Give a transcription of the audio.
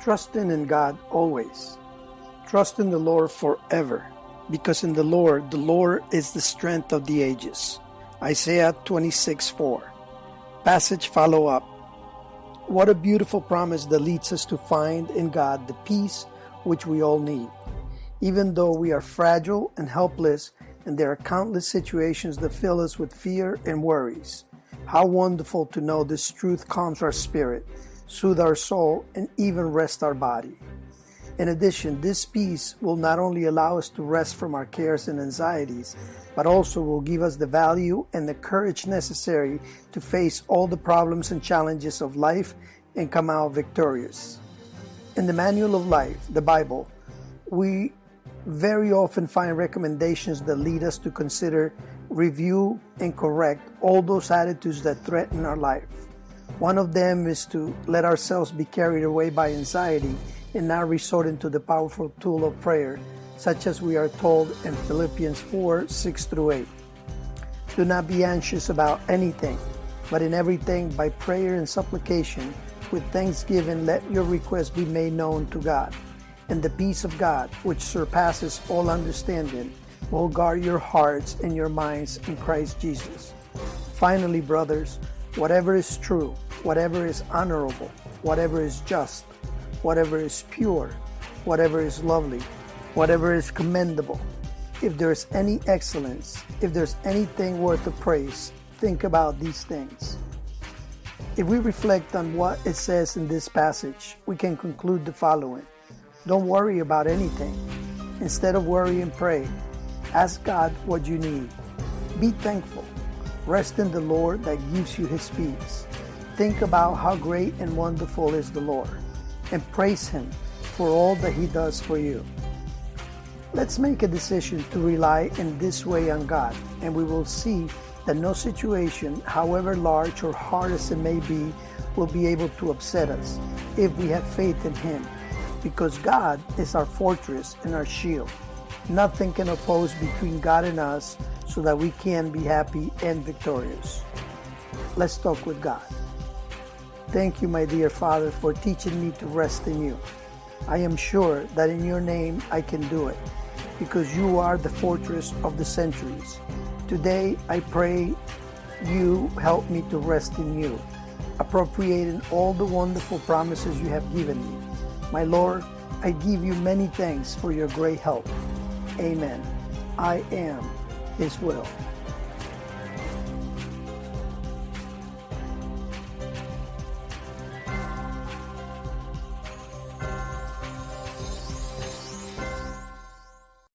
Trusting in God always. Trust in the Lord forever, because in the Lord, the Lord is the strength of the ages. Isaiah 26 4. Passage follow up. What a beautiful promise that leads us to find in God the peace which we all need. Even though we are fragile and helpless, and there are countless situations that fill us with fear and worries. How wonderful to know this truth calms our spirit, soothe our soul, and even rest our body. In addition, this peace will not only allow us to rest from our cares and anxieties, but also will give us the value and the courage necessary to face all the problems and challenges of life and come out victorious. In the Manual of Life, the Bible, we very often find recommendations that lead us to consider, review, and correct all those attitudes that threaten our life. One of them is to let ourselves be carried away by anxiety and not resorting to the powerful tool of prayer, such as we are told in Philippians 4 6 through 8. Do not be anxious about anything, but in everything by prayer and supplication, with thanksgiving, let your requests be made known to God and the peace of God, which surpasses all understanding, will guard your hearts and your minds in Christ Jesus. Finally, brothers, whatever is true, whatever is honorable, whatever is just, whatever is pure, whatever is lovely, whatever is commendable, if there is any excellence, if there's anything worth of praise, think about these things. If we reflect on what it says in this passage, we can conclude the following. Don't worry about anything. Instead of worrying, pray. Ask God what you need. Be thankful. Rest in the Lord that gives you His peace. Think about how great and wonderful is the Lord and praise Him for all that He does for you. Let's make a decision to rely in this way on God, and we will see that no situation, however large or hard as it may be, will be able to upset us if we have faith in Him because God is our fortress and our shield. Nothing can oppose between God and us so that we can be happy and victorious. Let's talk with God. Thank you, my dear Father, for teaching me to rest in you. I am sure that in your name I can do it because you are the fortress of the centuries. Today I pray you help me to rest in you, appropriating all the wonderful promises you have given me my Lord, I give you many thanks for your great help. Amen. I am His will.